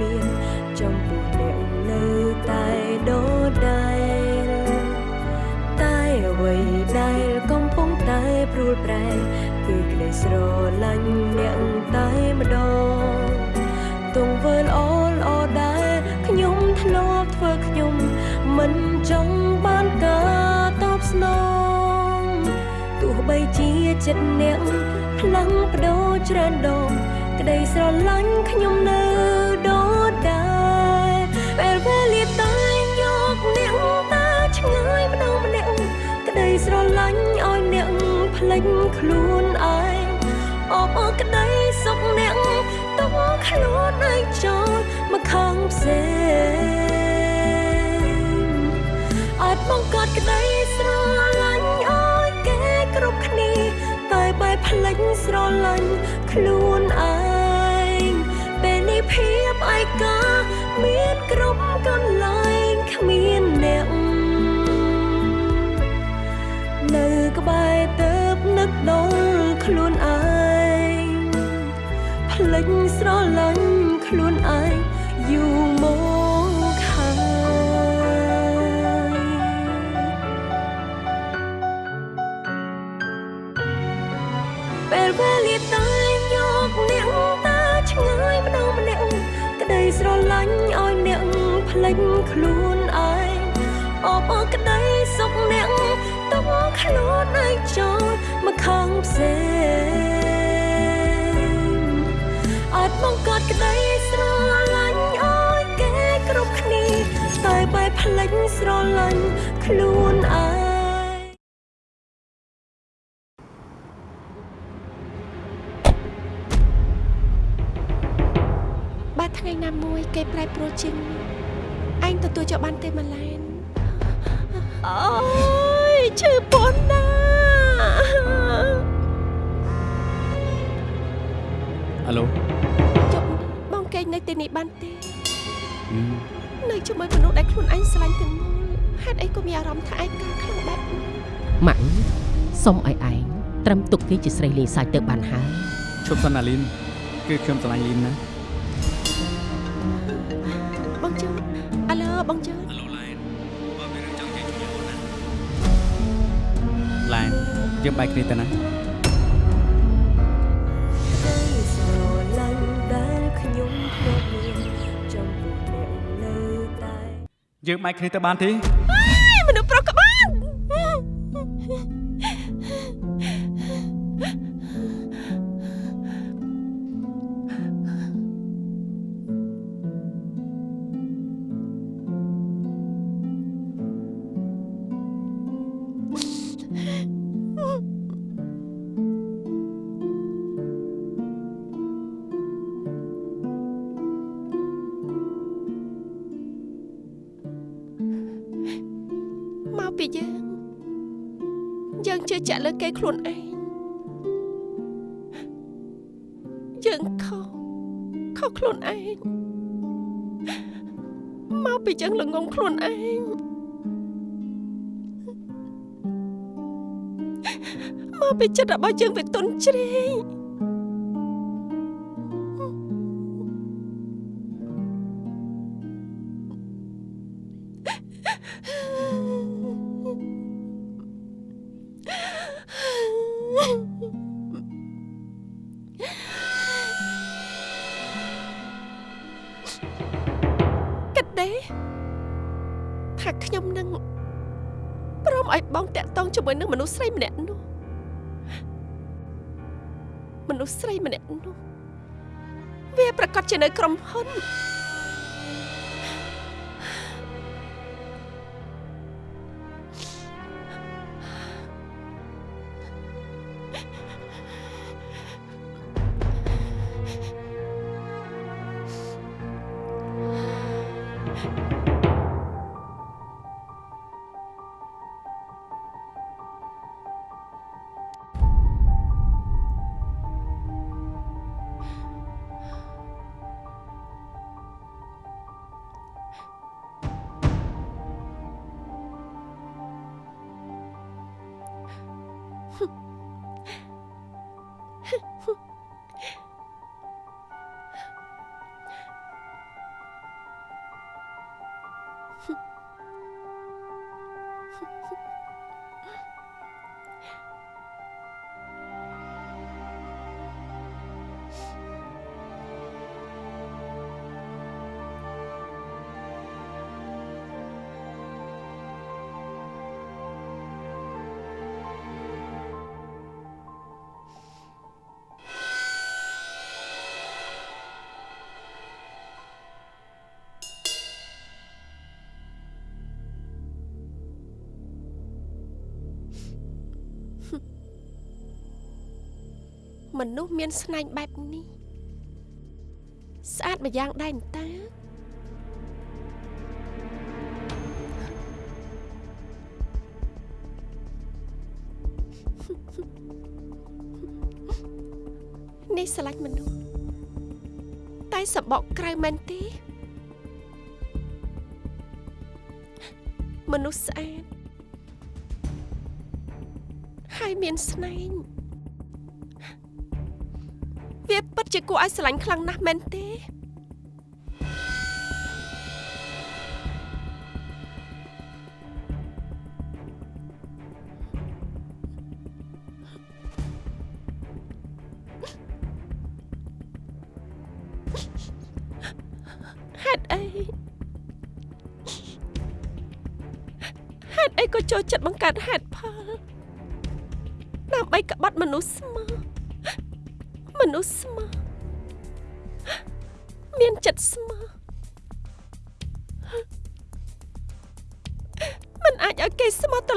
មានចំពោះអ្នកនៅតែដដែលតែអ្វីដែលកំពុងតែព្រួលប្រែគឺក្តីស្រឡាញ់អ្នកតែម្ដងទង្វើល្អល្អដែលខ្ញុំធ្លាប់ធ្វើខ្ញុំមិនចង់បានការតបស្នងទោះបីជាចិត្តអ្នកផ្លាំងបដូរច្រើនដងក្តីស្រឡាញ់ខ្ញុំនៅ លេចខ្លួនឯងអបអរក្តីសុខអ្នកទុកខ្លួនឯងចូលមកខាងផ្សេងអាចបង្កើតក្តីស្រឡាញ់ឲ្យគេគ្រប់គ្នាតែបែបផ្លេចស្រឡាញ់ខ្លួនឯងពេលនេះភាពឯកាមានគ្រប់កន្លែង ខ្លួនឯងផ្លេចស្រឡាញ់ខ្លួនឯងយូរមកហើយពេលវេលាតែយកអ្នកតាឆ្ងាយម្ដងម្នាក់ក្តីស្រឡាញ់ឲ្យអ្នកផ្លេចខ្លួនឯងអបអរក្តីសុខអ្នកទុកខ្លួនឯងចូលមក ខាងផ្សេងអាចបង្កើតក្តីស្រឡាញ់ឲ្យគេគ្រប់គ្នាតែបែបផ្លេចស្រឡាញ់ខ្លួនឯងបើថ្ងៃណាមួយគេប្រែប្រួលជាងនេះឯងទទួលយកបានទេម៉ាឡែនអូយឈឺ ឡូជប់បងកេងនៅទីនេះបានទេអឺនៅជាមួយមនុស្សដែលខ្លួនឯងស្រឡាញ់ទាំងមូលហេតុអីក៏មានអារម្មណ៍ថាឯកាខ្លាំងបែបនេះម៉ាក់សុំឲ្យឯងត្រឹមទុកគេជាស្រីលេងសើចទៅបានហើយឈប់សិនអាលីនគឺខ្ញុំស្រឡាញ់លីនណាបងជឿនអាឡូបងជឿនអាឡូឡែនបើមានរឿងចង់និយាយជាមួយអូនណាឡែនយើងបែកគ្នាទៅណា យើងបែកគ្នាទៅបានទេ គេខ្លួនឯងយើងខុសខុសខ្លួនឯងមកពីយើងល្ងងខ្លួនឯងមកពីចិត្តរបស់យើងវាទន់ជ្រេង មនុស្សមានស្នែងបែបនេះស្អាតម្យ៉ាងដែរតើនេះស្រឡាញ់មនុស្សតែសបកក្រៅមែនទេមនុស្សស្អាតហើយមានស្នែង ជាគួរឲ្យស្រឡាញ់ខ្លាំងណាស់មែនទេហេតុអីហេតុអីក៏ចូលចិត្តបង្កើតហេតុផលដើម្បីក្បត់មនុស្សស្មើមនុស្សស្មើ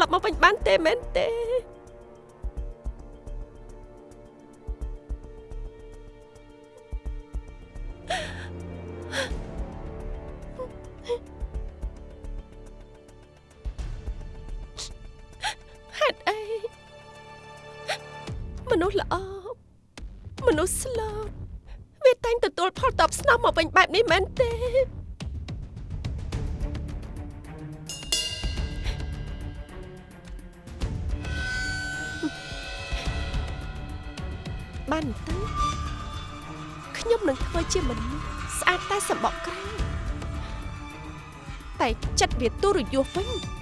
ប់មកវិញបានទេមែនទេហេតុអីមនុស្សល្អមនុស្សស្លូតវាតែងទទួលផលតបស្នងមកវិញបែបនេះមែនទេ ចិត្តវា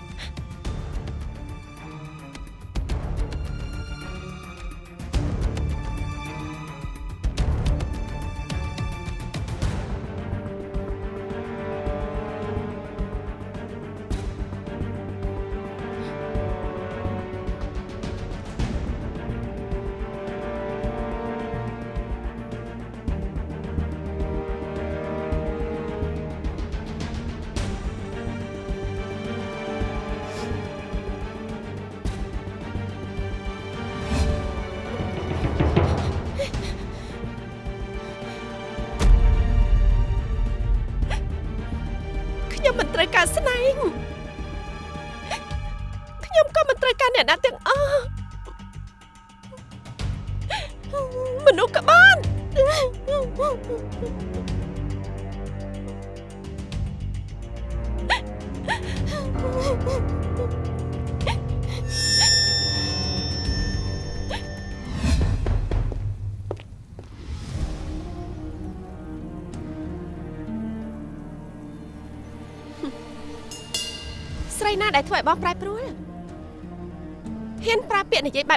ត្រូវការស្នែងខ្ញុំក៏មិនត្រូវការអ្នកណាទាំងអស់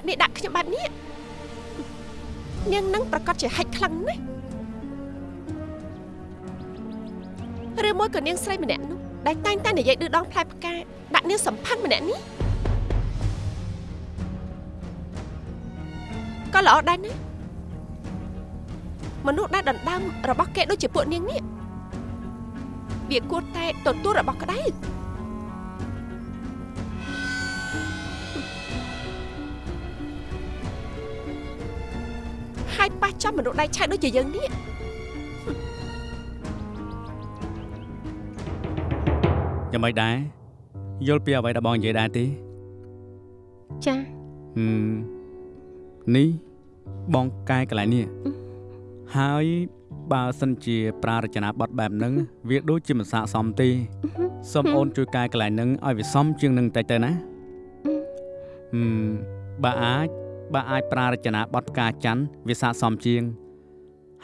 និយាយបែបនេះដាក់ខ្ញុំបែបនេះនាងនឹងប្រកាសជាហិចខ្លាំងណាស់ឬមួយក៏នាងស្រីម្នាក់នោះដែលតែងតែនិយាយឌឺដងផ្លែផ្កាដាក់នាងសំផាំងម្នាក់នេះក៏ល្អដែរណាមនុស្សដែលដណ្ដើមរបស់គេដូចជាពួកនាងនេះវាគួរតែទទួលរបស់ក្តៅ ប៉ះចំមនុស្សដៃឆៅដូចជាយើងនេះយ៉ាងម៉េចដែរយល់ពីអ្វីដែលបងនិយាយដែរទេចាហឹមនេះបងកែកន្លែងនេះហើយបើសិនជាប្រារចនាប័ទ្មបែបហ្នឹងវាដូចជាមិនស័ក្តិសមទេសូមអូនជួយកែកន្លែងហ្នឹងឲ្យវាសមជាងនឹងតិចទៅណាហឹមបើអាច បើអាចប្រារចនាប័ទ្មផ្កាច័ន្ទវាស័ក្តិសមជាង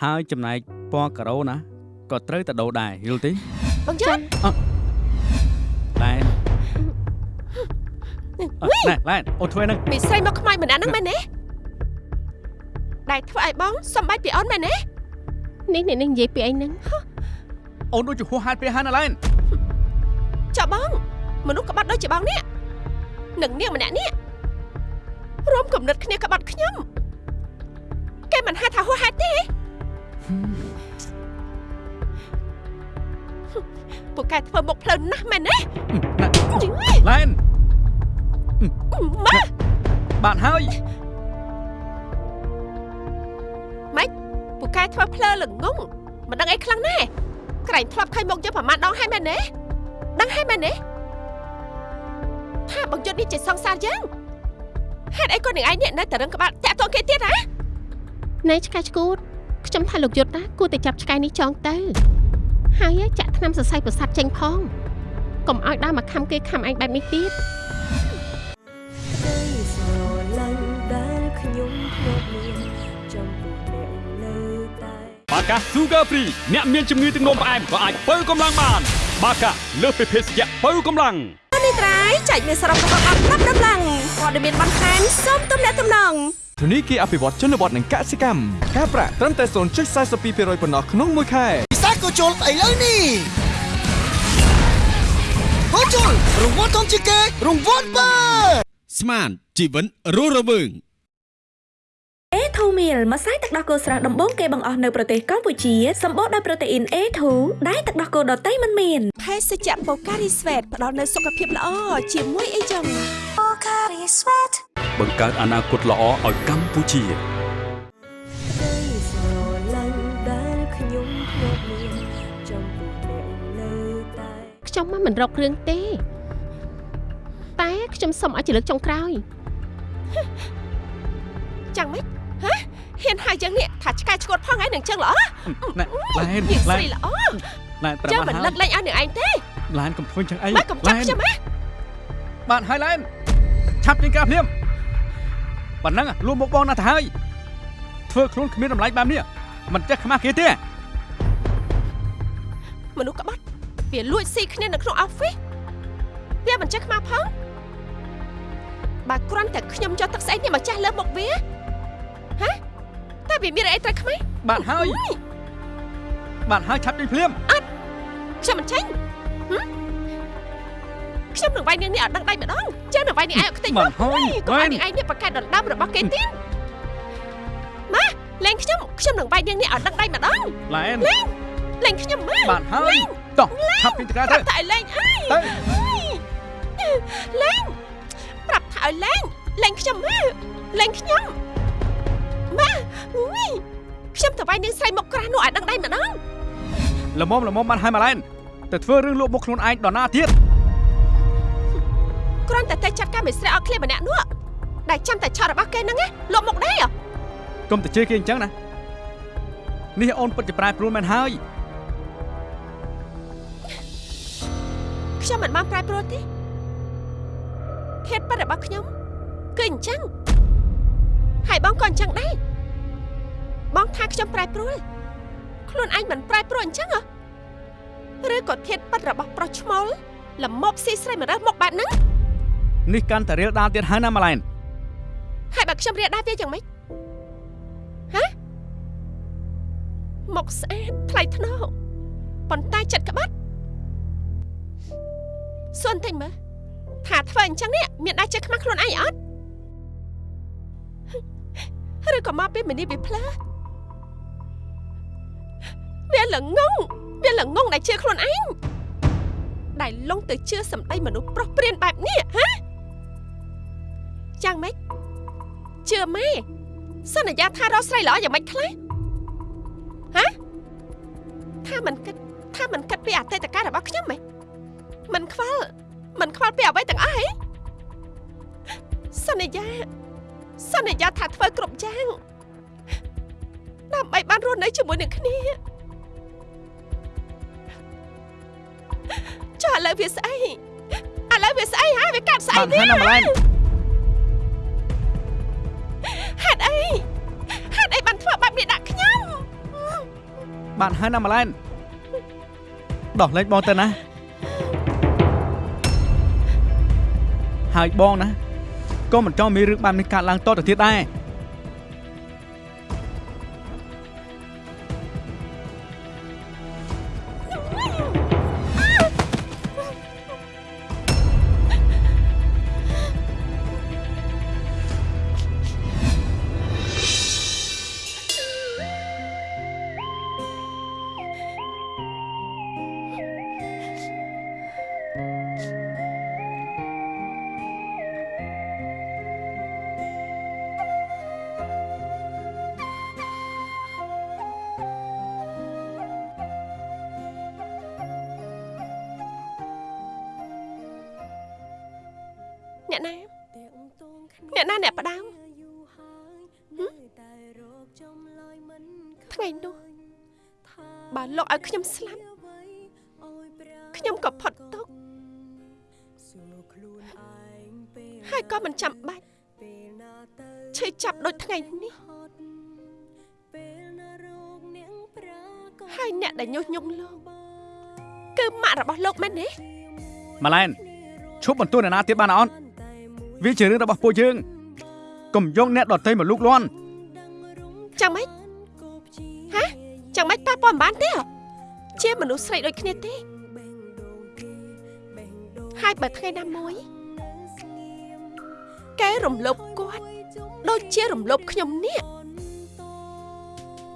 ហើយចំណែកពណ៌ការ៉ូណាក៏ត្រូវតែដូរដែរយល់ទេបងយល់ឡែនអឺណែឡែនអូនធ្វើហ្នឹងមីស្រីមកខ្មៅម្នាក់ហ្នឹងមែនទេដែលធ្វើឲ្យបងសំបែកពីអូនមែនទេនេះអ្នកនេះនិយាយពីអីហ្នឹងអូនដូចជាហួសហេតុពេកហើយណាឡែនចុះបងមនុស្សក្បត់ដូចជាបងនេះនឹងនាងម្នាក់នេះរួម គំនិតគ្នាក្បត់ខ្ញុំគេមិនហៅថាហួសហេតុទេពួកកែធ្វើមុខភ្លើនណាស់មែនទេឡែនម៉ាបានហើយតែធ្វើភ្លើល្ងងមិនដឹងអីខ្លាំងណាស់ក្រែងធ្លាប់ឃើញមុខយើងប្រហែលដងហើយមែនទេដឹងហើយមែនទេថាបង្យុទ្ធនេះជាសង្សារយើង ហេតុអីក៏នឹងឯងនេះនៅតែរឹងក្បាលតាក់ទងគេទៀតហ៎ណែឆ្កែឆ្កួតខ្ញុំថាលោកយុទ្ធណាគួរតែចាប់ឆ្កែនេះចងទៅហើយចាក់ថ្នាំសរសៃប្រសាទចេញផងកុំឲ្យដើរមកខំគេខំឯងបែបនេះទៀតក្តីស្រឡាញ់ដែលខ្ញុំធ្លាប់មានចំពោះអ្នកនៅតែបាកា Sugar Free អ្នកមានជំងឺទឹកនោមផ្អែមក៏អាចបើកម្លាំងបាន បាកាលើសពីភេសជ្ជៈបើកម្លាំងនេះត្រៃចែកមានសរុបរបស់អត់ប្រាប់ដំឡើង ព័ត៌មានបន្ថែមសូមទំនាក់ទំនងធនីគារអភិវឌ្ឍជនបទនិងកសិកម្មការប្រាក់ត្រឹមតែ0.42%ប៉ុណ្ណោះក្នុងមួយខែពិសេសក៏ជុលស្អីលើនេះក៏ជុលរង្វាន់ធំជាងគេរង្វាន់បើស្មានជីវិតរស់រវើង A2 meal ម្សៅទឹកដោះគោស្រស់ដំបូងគេបង្អស់នៅប្រទេសកម្ពុជាសម្បូរដោយប្រូតេអ៊ីន A2 ដែលទឹកដោះគោដតៃមិនមានភេសជ្ជៈបូការីស្វេតផ្ដល់នូវសុខភាពល្អជាមួយអីចឹងបង្កើតអនាគតល្អឲ្យកម្ពុជាក្តីស្រឡាញ់ដែលខ្ញុំធ្លាប់មានចំពោះអ្នកនៅតែខ្ញុំមកមិនរករឿងទេ តែខ្ញុំសុំឲ្យជាលើកចុងក្រោយចាំម៉េច ហ៎ហ៊ានហៅយើងនេះថាឆ្កែឆ្កួតផងឯងនឹងចឹងល្អណែឡែនយើងឡែស្រីនល្អឡែនប្រាប់ចាំបាមិននហើលឹយកលែងឲ្យនឹងឯងទេឡែនកុំធ្វើចឹងអីម៉ែកុំចាប់ខ្ញុំហ៎បានហើយឡែនឆាប់ចេញការភ្លាមប៉ុណ្ណឹងលួមុខបងណាស់ទៅហើយធ្វើខ្លួនគ្មានតម្លៃបែបនេះមិនចេះខ្មាស់គេទេមនុស្សក្បត់វាលួចស៊ីគ្នានៅក្នុង office វាមិនចេះខ្មាស់ផងបើគ្រាន់តែខ្ញុំយកទឹកស្អីនេះមកចាស់លើមុខវា ហ៎តែវាមានអីត្រូវខ្មាស់បានហើយបានហើយឆាប់ចេញភ្លាមខ្ញុំមិនចេញហឹមខ្ញុំនឹងវាយនាងនេះឲ្យដឹងដៃម្ដងចឹងនឹងវាយនាងឯងឲ្យខ្ទេចបានហើយកុំឲ្យបាននាងឯងនេះប្រកែកដណ្ដើមរបស់គេទៀតម៉ាលេងខ្ញុំខ្ញុំនឹងវាយនាងនេះឲ្យដឹងដៃម្ដងឡែនលេងខ្ញុំម៉ាបានហើយតោះឆាប់ពេញតកាប្ទៅរាប់ថាឲ្យលេងអើយទៅលេងប្រាប់ថាឲ្យលេងលេងខ្ញុំម៉ាលេងខ្ញុំម៉ា អុយខ្ញុំទៅវាយនាងស្រីមុខក្រាស់នោះឲ្យដឹងដៃម្ដងល្មមល្មមបានហើយម៉ាឡែនទៅធ្វើរឿងលក់មុខខ្លួនឯងដល់ណាទៀតគ្រាន់តែតែចាត់ការមេស្រីឲ្យឃ្លាម្នាក់នោះដែលចាំតែឆោតរបស់គេហ្នឹងណាលក់មុខដែរហ៎កុំទៅជេរគេអញ្ចឹងណានេះអូនពិតជាប្រែប្រួលមែនហើយខ្ញុំមិនបានប្រែប្រួលទេភេទពិតរបស់ខ្ញុំគឺអញ្ចឹងហើយបងក៏អញ្ចឹងដែរ បងថាខ្ញុំប្រែប្រួលខ្លួនឯងមិនប្រែប្រួលអញ្ចឹងហ៎ឬក៏ភេទពិតរបស់ប្រុសឈ្មោលល្មប់ស៊ីស្រីមករើសមកបែបហ្នឹងនេះកាន់តែរៀលដាលទៀតហើយណាម៉ាឡែនហើយបើខ្ញុំរៀបដែរវាយ៉ាងម៉េចហ៎មកស្អាតថ្លៃថ្នូរប៉ុន្តែចិត្តក្បត់សួនតិចមើលថាធ្វើអញ្ចឹងនេះមានដែរចេះខ្មាស់ខ្លួនឯងអត់ឬក៏មកពីមនីពីផ្លើ វាល្ងងវាល្ងងដែលជឿខ្លួនឯងដែលលងទៅជឿសម្ដីមនុស្សប្រុសព្រានបែបនេះហ៎យ៉ាងម៉េចជឿម៉ែសន្យាថារកស្រីល្អយ៉ាងម៉េចខ្លះហ៎ថាមិនគិតថាមិនគិតពីអតីតកាលរបស់ខ្ញុំហ៎មិនខ្វល់មិនខ្វល់ពីអ្វីទាំងអស់ហ៎សន្យាសន្យាថាធ្វើគ្រប់យ៉ាងដើម្បីបានរស់នៅជាមួយនឹងគ្នា ចុះឥឡូវវាស្អីឥឡូវវាស្អីហ៎វាកាត់ស្អីបាននេះហើយណាម៉ាឡែនហេតុអីហេតុអីបានធ្វើបែបនេះដាក់ខ្ញុំបានហើយណាម៉ាឡែនដោះលែងបងទៅណាហើយបងណាក៏មិនចង់មានរឿងបែបនេះកើតឡើងតទៅទៀតដែរ ខ្ញុំស្លាប់ខ្ញុំក៏ផុតទុកហើយក៏មិនចាំបាច់ឈឺចាប់ដូចថ្ងៃនេះហើយអ្នកដែលញុះញង់លោកគឺម៉ាក់របស់លោកមែនទេម៉ាឡែនឈប់បន្ទោសអ្នកណាទៀតបានអត់វាជារឿងរបស់ពួកយើងកុំយកអ្នកដទៃមកលូកលាន់ចាំម៉េច មនុស្សស្រីដូចគ្នាទេហើយបើថ្ងៃណាមួយកែរំលោភគាត់ដូចជារំលោភខ្ញុំនេះ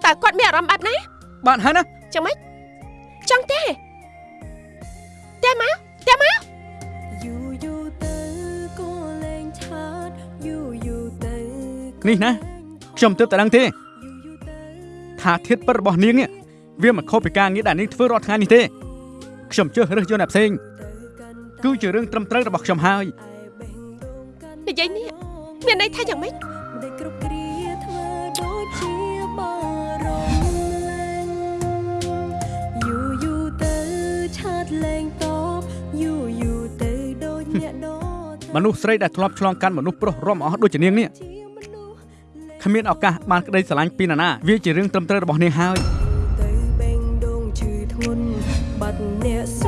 តើគាត់មានអារម្មណ៍បែបណាបានហើយណាចាំម៉េចចង់ទេតែមកតែមកយូរយូរទៅក៏លែងឆាតយូរយូរទៅនេះណាខ្ញុំទើបតែដឹងទេថាធៀបពិតរបស់នាងនេះ វាមិនខុសពីការងារដែលនាងធ្វើរាល់ថ្ងៃនេះទេខ្ញុំជឿរើសយកអ្នកផ្សេងគឺជារឿងត្រឹមត្រូវរបស់ខ្ញុំហើយនិយាយនេះមានន័យថាយ៉ាងម៉េចដែលគ្រប់គ្រាធ្វើដូចជាបារម្ភលែងយូរយូរទៅឆាតលែងតបយូរយូរទៅដូចអ្នកដទៃមនុស្សស្រីដែលធ្លាប់ឆ្លងកាត់មនុស្សប្រុសរំអស់ដូចជានាងនេះគ្មានឱកាសបានក្តីស្រឡាញ់ពីនរណាវាជារឿងត្រឹមត្រូវរបស់នាងហើយទៅបេងដូងឈឺ ធ្ងន់បាត់អ្នកសួ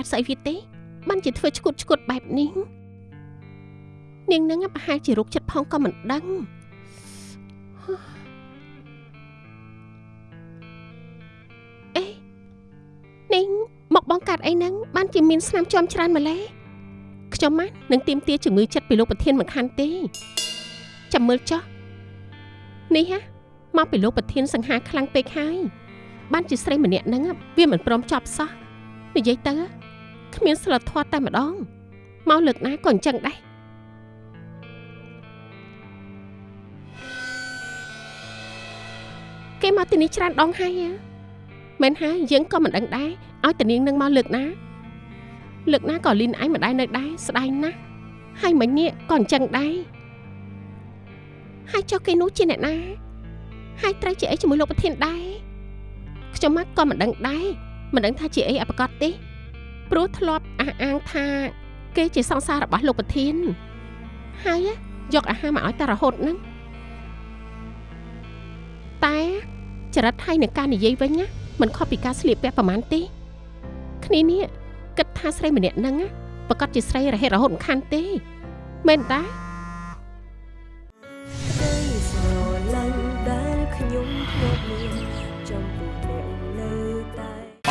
កាសស្អីវាទេបានជាធ្វើឈួតឈួតបែបនេះនាងនឹងប្រហែលជារោគចិត្តផងក៏មិនដឹងអេនាងមកបងកាត់អីហ្នឹងបានជាមានស្នាមជាំច្រើនម្ល៉េះខ្ញុំណានឹងទៀមទាជំងឺចិត្តពីលោកប្រធានមិនខានទេចាំមើលចុះនេះហ่ะមកពីលោកប្រធានសង្ហាខ្លាំងពេកហើយបានជាស្រីម្នាក់ហ្នឹងវាមិនព្រមចប់សោះនិយាយទៅ គ្មានសិលធម៌តែម្ដងមកលើកណាក៏អញ្ចឹងដែរគេមកទីនេះច្រើនដងហើយហ៎មែនហើយយើងក៏មិនដឹងដែរឲ្យតានាងនឹងមកលើកណាលើកណាក៏លីនឯងមិនដែរនៅដែរស្ដាយណាស់ហើយមិញនេះក៏អញ្ចឹងដែរហើយចុះគេនោះជាអ្នកណា ហើយត្រូវជាអីជាមួយលោកប្រធានដែរខ្ញុំមកក៏មិនដឹងដែរមិនដឹងថាជាអីអបកតទេ ព្រោះធ្លាប់អះអាងថា គេជាសង្សាររបស់លោកប្រធានហើយយកអាហារមកឲ្យតែរហូតហ្នឹងតែចរិតហើយនឹងការនិយាយវិញណាមិនខុសពីការស្លៀកពាក់ប្រហែលទេគ្នានេះគិតថាស្រីម្នាក់ហ្នឹងណាប្រកាសជាស្រីរហេតរហូតមិនខានទេមែនតា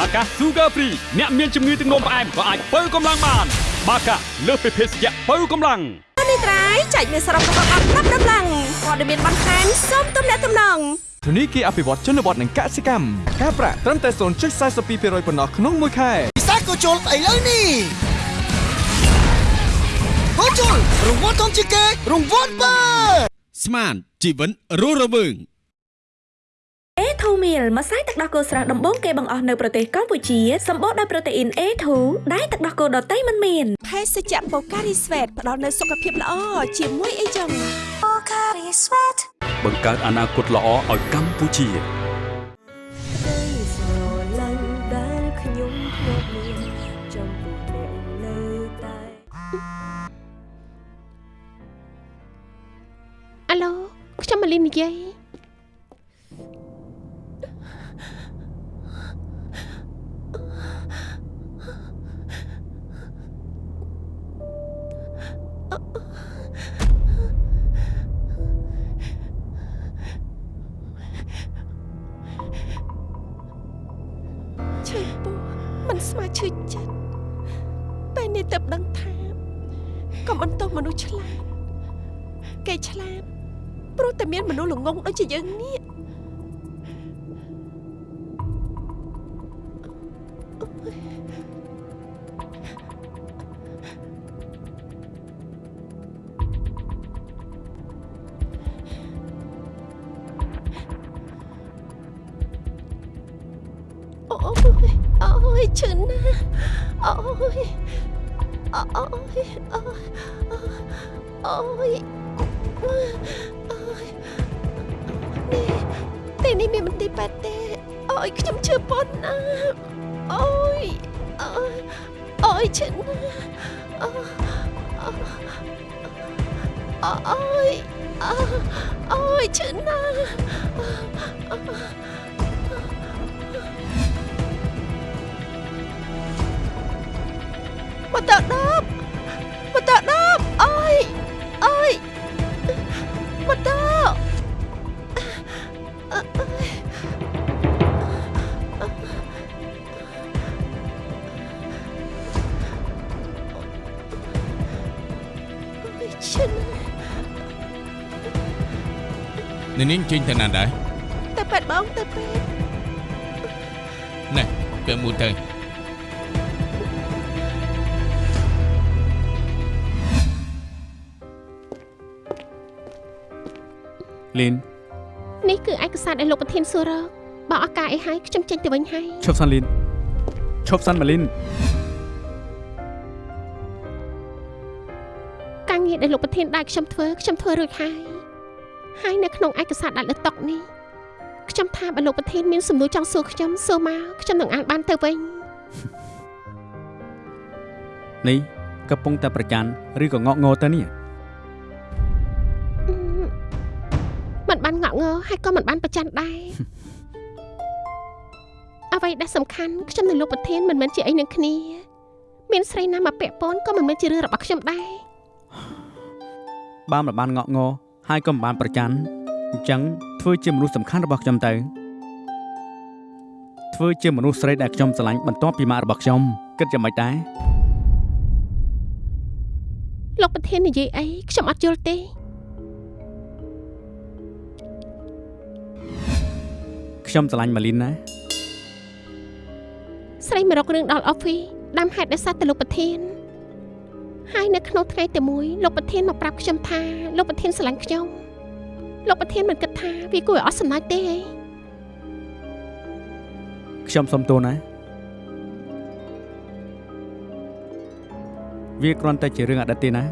បាកា Sugar Free អ្នកមានជំងឺទឹកនោមផ្អែមក៏អាចបើកម្លាំងបាន បាកាលើសពីភេសជ្ជៈបើកម្លាំងនេះត្រៃចែកមានសរុបរបស់អត់ប្រាប់ដំឡើងព័ត៌មានបន្ថែមសូមទំនាក់ទំនងធនីគារអភិវឌ្ឍជនបទនិងកសិកម្មការប្រាក់ត្រឹមតែ0.42%ប៉ុណ្ណោះក្នុងមួយខែពិសេសក៏ជុលស្អីលើនេះក៏ជុលរង្វាន់ធំជាងគេរង្វាន់បើស្មានជីវិតរស់រវើង A2 meal ម្សៅទឹកដោះគោស្រស់ដំបូងគេបង្អស់នៅប្រទេសកម្ពុជាសម្បូរដោយប្រូតេអ៊ីន A2 ដែលទឹកដោះគោដតៃមិនមានភេសជ្ជៈ Pocari Sweat ផ្ដល់នូវសុខភាពល្អជាមួយអីចឹង Pocari Sweat បង្កើតអនាគតល្អឲ្យកម្ពុជាអាឡូខ្ញុំមកលីននិយាយ អូយឈឺណាស់មកតើដប់មកតើដប់អើយអើយមកតើ នកនាងចេញទៅណាដែរទៅពេទ្យបងទៅពេទ្យណែពេលមួយទៅលីននេះគឺឯកសារដែលលោកប្រធានសួររកបើឱកាសអីហើយខ្ញុំចេញទៅវិញហើយឈប់សិនលីនឈប់សិនម៉ាលីនការងារដែលលោកប្រធានដែលខ្ញុំធ្វើខ្ញុំធ្វើរួចហើយ ហើយនៅក្នុងឯកសារដាក់លើតុនេះខ្ញុំថាបើលោកប្រធានមានសំណួរចង់សួរខ្ញុំសួរមកខ្ញុំនឹងអានបានទៅវិញនេះកំពុងតែប្រច័នឬក៏ងក់ងោទៅនេះមិនបានងក់ងើហើយក៏មិនបានប្រច័នដែរអ្វីដែលសំខាន់ខ្ញុំនិងលោកប្រធានមិនមែនជាអីនឹងគ្នា មានស្រីណាមកពាក់ព័ន្ធក៏មិនមែនជារឿងរបស់ខ្ញុំដែរបើមិនបានងក់ងោ ហើយក៏មិនបានប្រច័នអញ្ចឹងធ្វើជាមនុស្សសំខាន់របស់ខ្ញុំទៅធ្វើជាមនុស្សស្រីដែលខ្ញុំស្រឡាញ់បន្ទាប់ពីម៉ាក់របស់ខ្ញុំគិតយ៉ាងម៉េចដែរលោកប្រធាននិយាយអីខ្ញុំអត់យល់ទេខ្ញុំស្រឡាញ់ម៉ាលីនណាស្រីមករករឿងដល់អอฟហ្វីដាំហេតុដោយសារតែលោកប្រធាន ហើយនៅក្នុងថ្ងៃតែមួយលោកប្រធានមកប្រាប់ខ្ញុំថាលោកប្រធានស្រឡាញ់ខ្ញុំលោកប្រធានមិនគិតថាវាគួរឲ្យអស់សំណើចទេហីខ្ញុំសុំទោសណាវាគ្រាន់តែជារឿងអតីតទេណា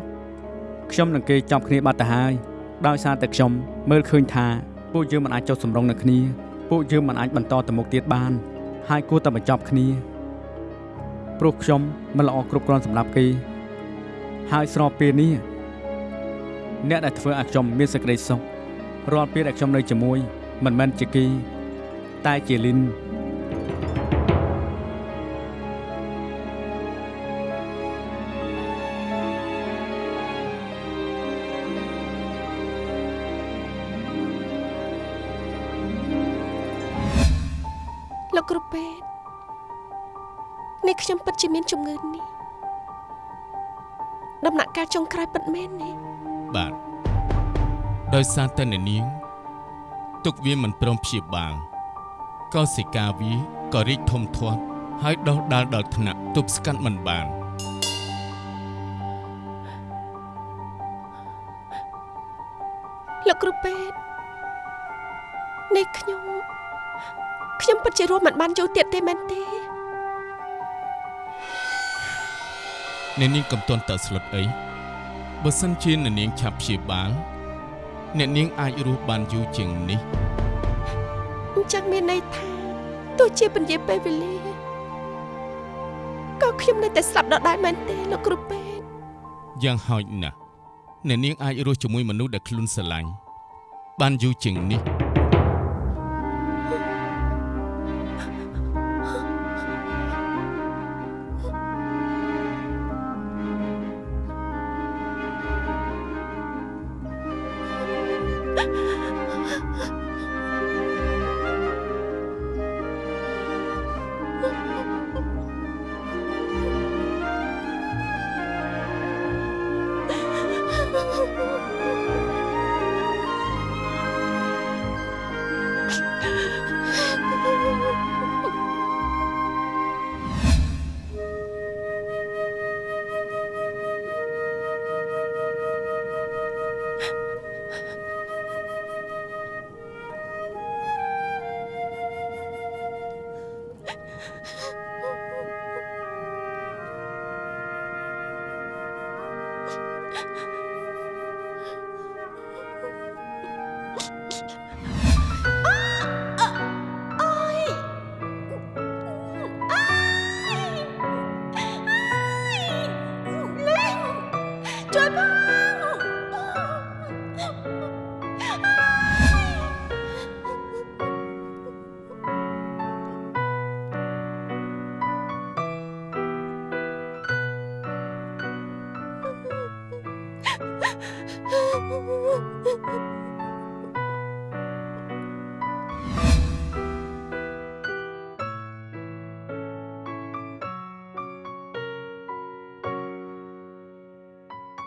ខ្ញុំនឹងគេចប់គ្នាបាត់ទៅហើយដោយសារតែខ្ញុំមើលឃើញថាពួកយើងមិនអាចចុះសម្រុងនឹងគ្នាពួកយើងមិនអាចបន្តទៅមុខទៀតបាន ហើយគួរតែបញ្ចប់គ្នាព្រោះខ្ញុំមិនល្អគ្រប់គ្រាន់សម្រាប់គេ ហើយស្របពេលនេះអ្នកដែលធ្វើឲ្យខ្ញុំមានសេចក្តីសុខរាល់ពេលដែលខ្ញុំនៅជាមួយមិនមែនជាគេតែជាលីនលោកគ្រូពេទ្យនេះខ្ញុំពិតជាមានជំងឺនេះ ដំណាក់កាលចុងក្រោយពិតមែនទេបាទដោយសារតែអ្នកនាងទុកវាមិនព្រមព្យាបាលកោសិកាវាក៏រីកធំធាត់ហើយដុះដាលដល់ថ្នាក់ទប់ស្កាត់មិនបានលោកគ្រូពេទ្យនេះខ្ញុំខ្ញុំពិតជារស់មិនបានយូរទៀតទេមែនទេ អ្នកនាងកំទាន់តើស្លុតអីបើសិនជាអ្នកនាងឆាប់ព្យាបាលអ្នកនាងអាចរស់បានយូរជាងនេះអញ្ចឹងមានន័យថាទោះជាពន្យាពេលវេលាក៏ខ្ញុំនៅតែស្លាប់ដដែលមែនទេលោកគ្រូពេទ្យយ៉ាងហោចណាស់អ្នកនាងអាចរស់ជាមួយមនុស្សដែលខ្លួនស្រឡាញ់បានយូរជាងនេះ 啊。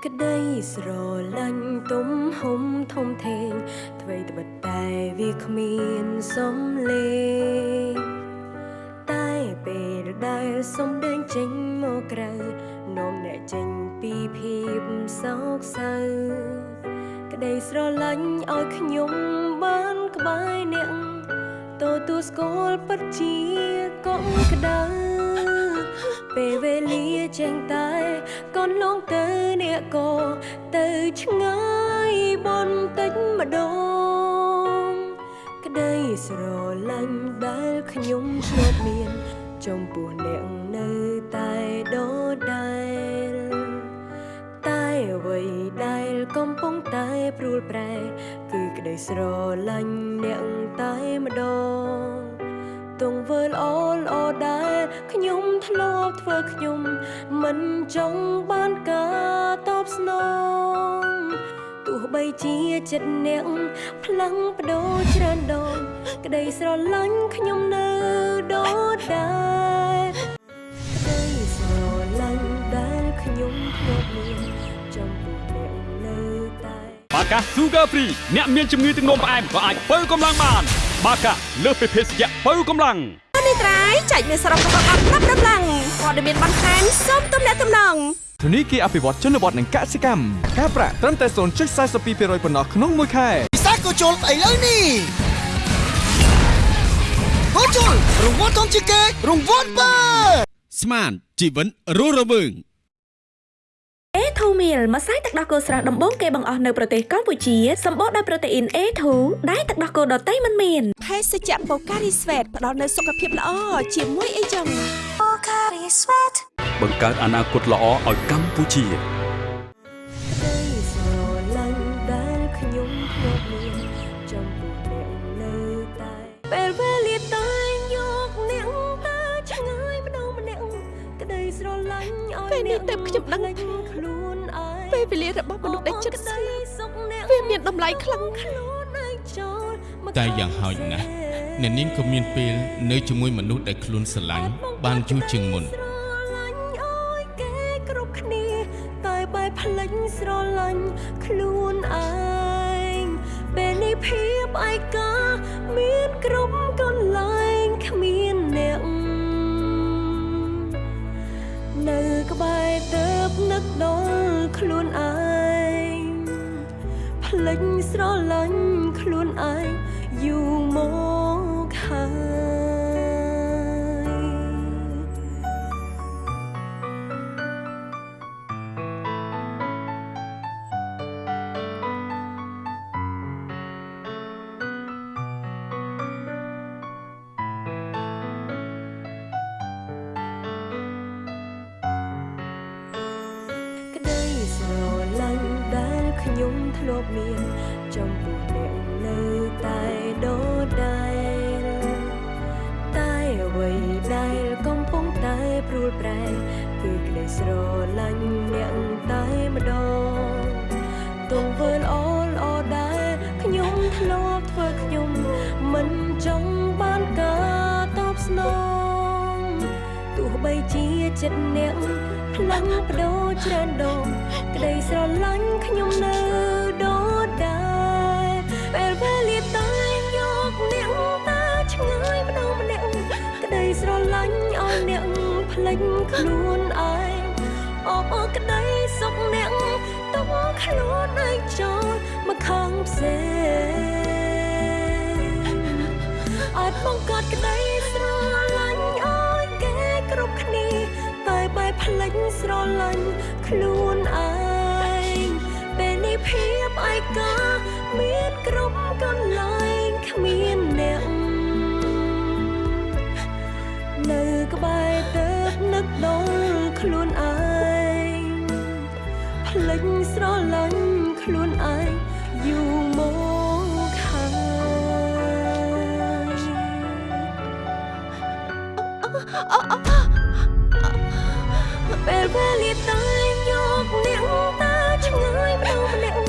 ក្តីស្រឡាញ់ទំហំធំធេងអ្វីត្បិតតែវាគ្មានសំលេងតែពេលដែលសំដែងចេញមកក្រៅនាំអ្នកចេញពីភាពសោកសៅក្តីស្រឡាញ់ឲ្យខ្ញុំបានក្បែរអ្នកទទួលស្គាល់ពិតជាកុំក្ដៅពេលវេលាចេញតែកូនលង ទៅអ្នកក៏ទៅឆ្ងាយបន្តិចម្ដងក្តីស្រឡាញ់ដែលខ្ញុំឆ្លប់មាន ចំពោះអ្នកនៅតែដដែលតែអ្វីដែលកំពុងតែព្រួលប្រែ គឺក្តីស្រឡាញ់អ្នកតែម្ដងទង្វើល្អល្អដែលខ្ញុំធ្លាប់ធ្វើខ្ញុំ មិនចង់បានការតប ស្នងទោះបីជាចិត្តអ្នកផ្លាំងបដូរច្រើនដងក្តីស្រឡាញ់ខ្ញុំនៅដដែលក្តីស្រឡាញ់ដែលខ្ញុំធ្លាប់មានចំពោះអ្នកនៅតែបាកា Sugar Free អ្នកមានជំងឺទឹកនោមផ្អែមក៏អាចបើកម្លាំងបាន បាកាលើសពីភេសជ្ជៈបើកម្លាំងនេះត្រៃចែកមានសរុបរបស់អត់ប្រាប់ដំឡើងព័ត៌មានបន្ថែមសូមទំនាក់ទំនង ធនីគារអភិវឌ្ឍជនបទនិងកសិកម្មការប្រាក់ត្រឹមតែ0.42%ប៉ុណ្ណោះក្នុងមួយខែពិសាកូជុលស្អីលើនេះកូជុលរង្វាន់ធំជាងគេរង្វាន់បើស្មានជីវិតរស់រវើង A2 meal ម្សៅទឹកដោះគោស្រស់ដំបូងគេបង្អស់នៅប្រទេសកម្ពុជាសម្បូរដោយប្រូតេអ៊ីន A2 ដែលទឹកដោះគោដតៃមិនមានភេសជ្ជៈបូការីស្វេតផ្ដល់នូវសុខភាពល្អជាមួយអីចឹងប ង្កើតអនាគតល្អឲ្យកម្ពុជាក្តីស្រឡាញ់ដែលខ្ញុំធ្លាប់មានចំពោះអ្នកនៅតែពេលវេលាតែយកអ្នកទៅឆ្ងាយម្ដងម្នាក់ក្តីស្រឡាញ់ឲ្យពេលនេះទើបខ្ញុំដឹងភ្លេចខ្លួនឯងពេលវេលារបស់មនុស្សដែលចិត្តស្លាប់សុខអ្នកវាមានតម្លៃខ្លាំងខ្លួនឯងចូលមកតែយ៉ាងហោចណាស់អ្នកនាងក៏មានពេលនៅជាមួយមនុស្សដែលខ្លួនស្រឡាញ់បានយូរជាងមុន បែបភ្លេចស្រឡាញ់ខ្លួនឯងពេលនេះភាពឯកាមានគ្រប់កន្លែងគ្មានអ្នកនៅក្បែរទៅនឹកដល់ខ្លួនឯងភ្លេចស្រឡាញ់ ផ្លេចខ្លួនឯងអបអរក្តីសុខអ្នកទុកខ្លួនឯងចូលមកខាងផ្សេងអាចបង្កើតក្តីស្រឡាញ់ឲ្យគេគ្រប់គ្នាតែបែបផ្លេចស្រឡាញ់ខ្លួនឯងពេលនេះភាពឯកាមានគ្រប់កន្លែងគ្មានអ្នកនៅក្បែរទៅ នឹកដល់ខ្លួនឯងផ្លេចស្រឡាញ់ខ្លួនឯងយូរមកហើយពេលវេលាតែយកអ្នកតាឆ្ងាយម្ដងម្នាក់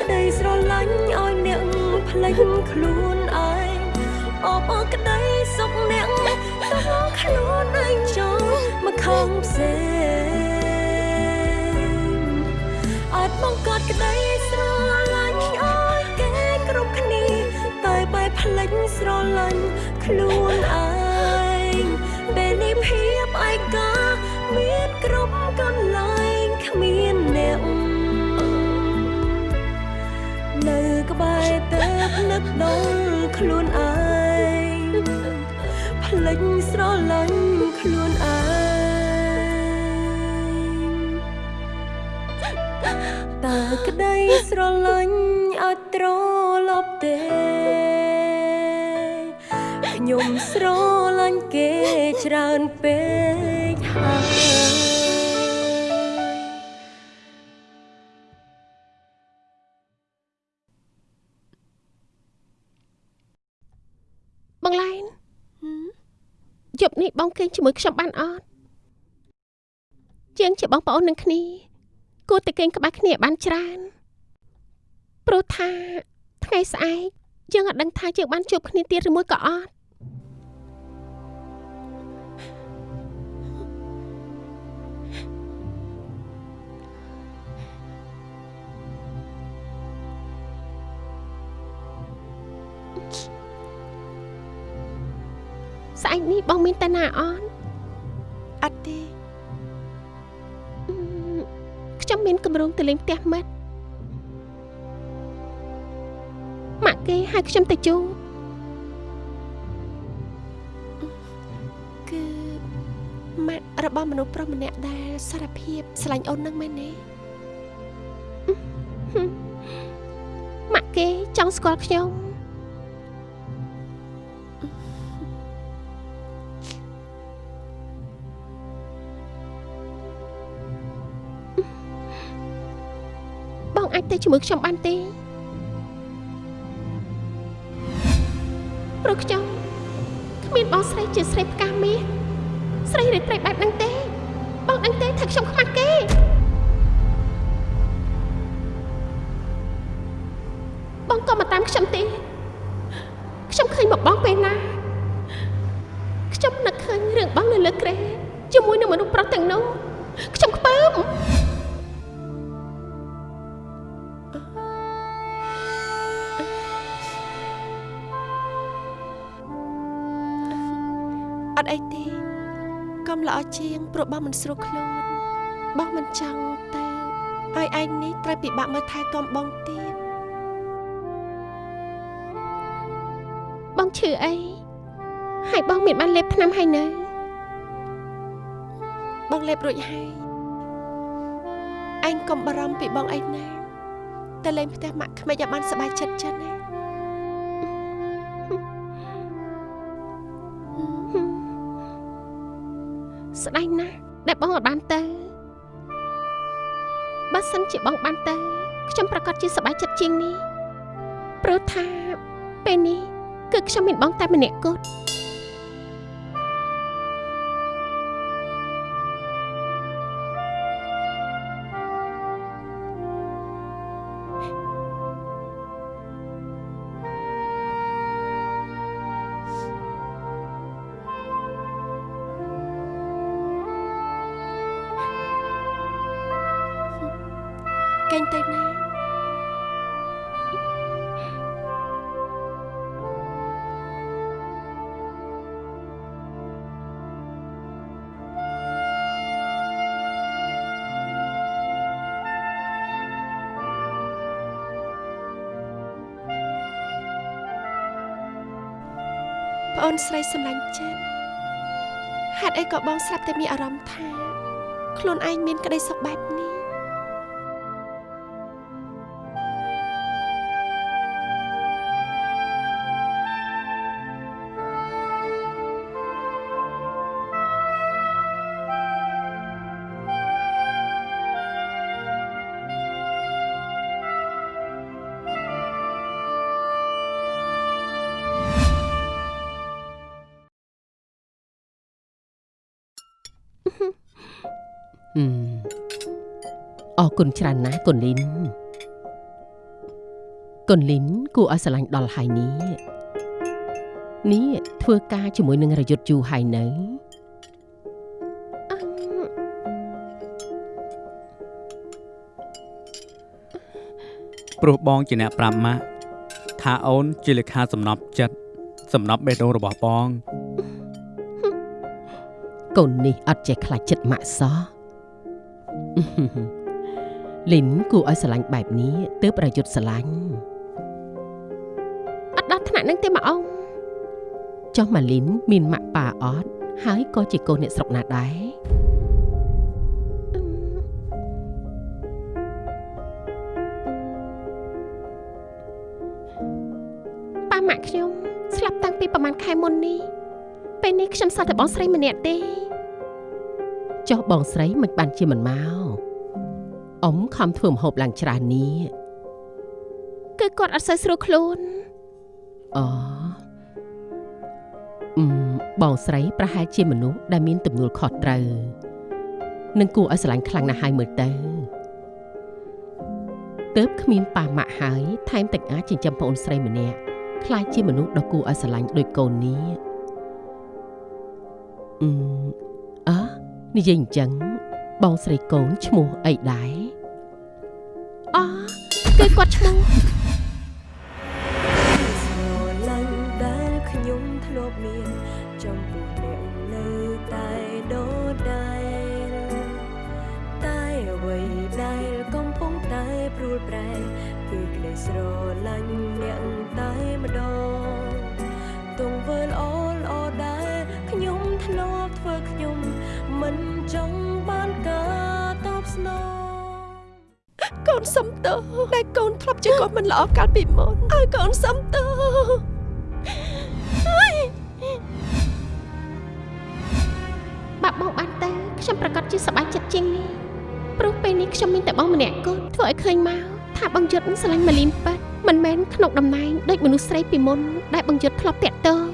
ក្តីស្រឡាញ់ឲ្យអ្នកផ្លេចខ្លួនឯងអបអរក្តីសុខអ្នកទុក ខ្លួនឯងចូលមកខាងផ្សេងអាចបង្កើតក្តីស្រឡាញ់ឲ្យគេគ្រប់គ្នាតែបែបផ្លេចស្រឡាញ់ខ្លួនឯងពេលនេះភាពឯកាមានគ្រប់កន្លែងគ្មានអ្នកនៅក្បែរទៅនឹកដល់ខ្លួនឯង ផ្លេចស្រឡាញ់ខ្លួនឯងតើក្តីស្រឡាញ់អត់ត្រឡប់ទេខ្ញុំស្រឡាញ់គេច្រើនពេកហើយ ងគេងជាមួយខ្ញុំបានអត់ជាងជាបងប្អូននឹងគ្នាគួរតែគេងក្បែរគ្នាឲ្យបានច្រើនព្រោះថាថ្ងៃស្អែកយើងអត់ដឹងថាយើងបានជួបគ្នាទៀតឬមួយក៏អត់ ស្អែកនេះបងមានតាណាអត់អត់ទេអឺខ្ញុំមានកម្រងទៅលេងផ្ទះមិត្តម៉ាក់គេហៅខ្ញុំទៅជួបគឺម៉ាក់របស់មនុស្សប្រុសម្នាក់ដែលសារភាពស្រឡាញ់អូននឹងមែនទេម៉ាក់គេចង់ស្គាល់ខ្ញុំ ទៅជាមួយខ្ញុំបានទេព្រោះខ្ញុំគ្មានបងស្រីជាស្រីផ្កាមាសស្រីរីត្រីបែបហ្នឹងទេបងដឹងទេថាខ្ញុំខ្មាស់គេបងក៏មកតាមខ្ញុំទេខ្ញុំឃើញមកបងពេលណាខ្ញុំនឹកឃើញរឿងបងនៅលើក្រែជាមួយនឹងមនុស្សប្រុសទាំងនោះ កុំល្អជាងព្រោះបងមិនស្រួលខ្លួនបងមិនចង់ទៅឲ្យឯងនេះត្រូវពិបាកមើលថែទាំបងទៀតបងឈឺអីហើយបងមានបានលេបថ្នាំហើយនៅបងលេបរួចហើយឯងកុំបារម្ភពីបងអីណាតែលេងផ្ទះម៉ាក់ក្មេកឲ្យបានសប្បាយចិត្តចិត្តណា ស្ដាយណាស់ដែលបងអត់បានទៅបើសិនជាបងបានទៅខ្ញុំប្រកាសជាសប្បាយចិត្តជាងនេះព្រោះថាពេលនេះគឺខ្ញុំមានបងតែម្នាក់គត់ នស្រីសម្លាញ់ចិត្តហេតុអីក៏បងស្រាប់តែមានអារម្មណ៍ថា ខ្លួនឯងមានក្តីសុខបែបនេះ គុណច្រើនណាស់គុណលីនគុណលីនគួរឲ្យស្រឡាញ់ដល់ហើយនេះនេះធ្វើការជាមួយនឹងរយុទ្ធយូរហើយនៅអឺព្រោះបងជាអ្នកប្រាប់ម៉ាក់ថាអូនជាលេខាសំណប់ចិត្តសំណប់បេះដូងរបស់បងកូននេះអត់ចេះខ្លាចចិត្តម៉ាក់សោះ លីនគួរឲ្យស្រឡាញ់បែបនេះទើបប្រយុទ្ធស្រឡាញ់អត់ដល់ថ្នាក់នឹងទេម៉ាក់អ៊ំចុះម៉ាលីនមានម៉ាក់ប៉ាអត់ហើយក៏ជាកូនអ្នកស្រុកណាដែរប៉ាម៉ាក់ខ្ញុំស្លាប់តាំងពីប្រហែលខែមុននេះពេលនេះខ្ញុំសល់តែបងស្រីម្នាក់ទេចុះបងស្រីមិនបានជាមិនមក អ៊ំខំធ្វើម្ហូបឡើងច្រើននេះគឺគាត់អត់សូវស្រួលខ្លួនអូអឺមបងស្រីប្រហែលជាមនុស្សដែលមានទំនួលខុសត្រូវនឹងគួរឲ្យស្រឡាញ់ខ្លាំងណាស់ហើយមើលទៅទើបគ្មានប៉ាម៉ាក់ហើយថែមទាំងអាចចិញ្ចឹមប្អូនស្រីម្នាក់ខ្លាចជាមនុស្សដ៏គួរឲ្យស្រឡាញ់ដូចកូននេះអឺអើនិយាយអញ្ចឹង បងស្រីកូនឈ្មោះអីដែរអូគឺគាត់ឈ្មោះ នសំទោសដែលកូនធ្លាប់ជាកូនមិនល្អកាលពីមុនឲ្យកូនសំទោសបាក់បងបានទៅខ្ញុំប្រកាសជាសប្បាយចិត្តជាងនេះព្រោះពេលនេះខ្ញុំមានតែបងម្នាក់គត់ធ្វើឲ្យឃើញមកថាបងយុទ្ធស្រឡាញ់ម៉ាលីនប៉ាត់មិនមែនក្នុងតំណែងដូចមនុស្សស្រីពីមុនដែលបងយុទ្ធធ្លាប់តាក់ទង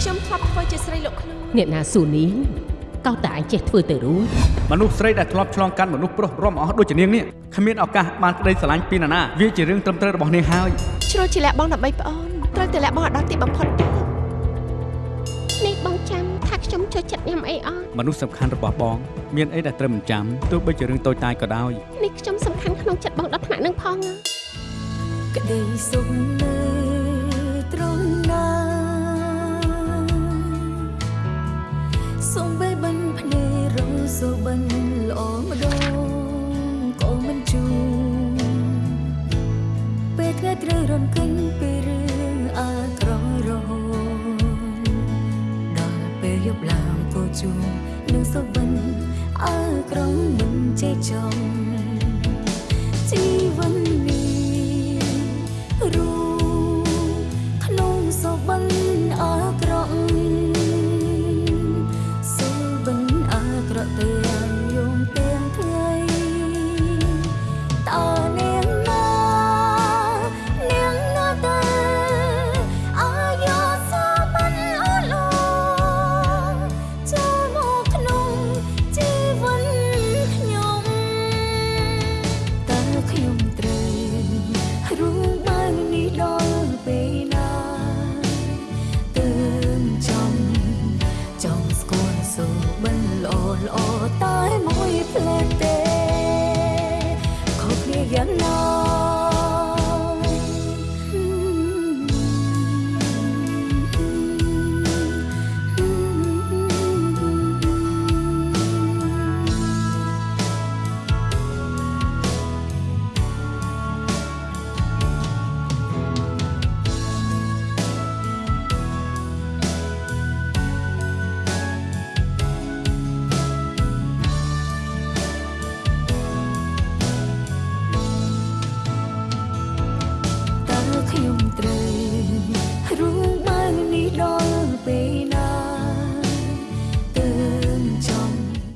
ខ្ញុំធ្លាប់ធ្វើជាស្រីលោកខ្លួនអ្នកណាស៊ូនាង កោតតែឯងចេះធ្វើទៅរួចមនុស្សស្រីដែលធ្លាប់ឆ្លងកាត់មនុស្សប្រុសរំអស់ដូចជានាងនេះគ្មានឱកាសបានក្តីស្រឡាញ់ពីនរណាវាជារឿងត្រឹមត្រូវរបស់នាងហើយជ្រុលជាលាក់បងដើម្បីប្អូនត្រូវតែលាក់បងឲ្យដល់ទីបំផុតទេនេះបងចាំថាខ្ញុំចូលចិត្តញ៉ាំអីអត់មនុស្សសំខាន់របស់បង មានអីដែលត្រូវមិនចាំទោះបីជារឿងតូចតាចក៏ដោយនេះខ្ញុំសំខាន់ក្នុងចិត្តបងដល់ថ្នាក់នឹងផងណាក្តីសុខនៅត្រង់ណាសូ សុបិនល្អម្ដងកុំមិនជូពេលថ្ងៃត្រូវរំកិនពីរឿងអាក្រក់រហូតដល់ពេលយប់ឡើងគូជូនឹងសុបិនអើក្រំមិនចេះចំជីវិតនេះរូក្នុងសុបិន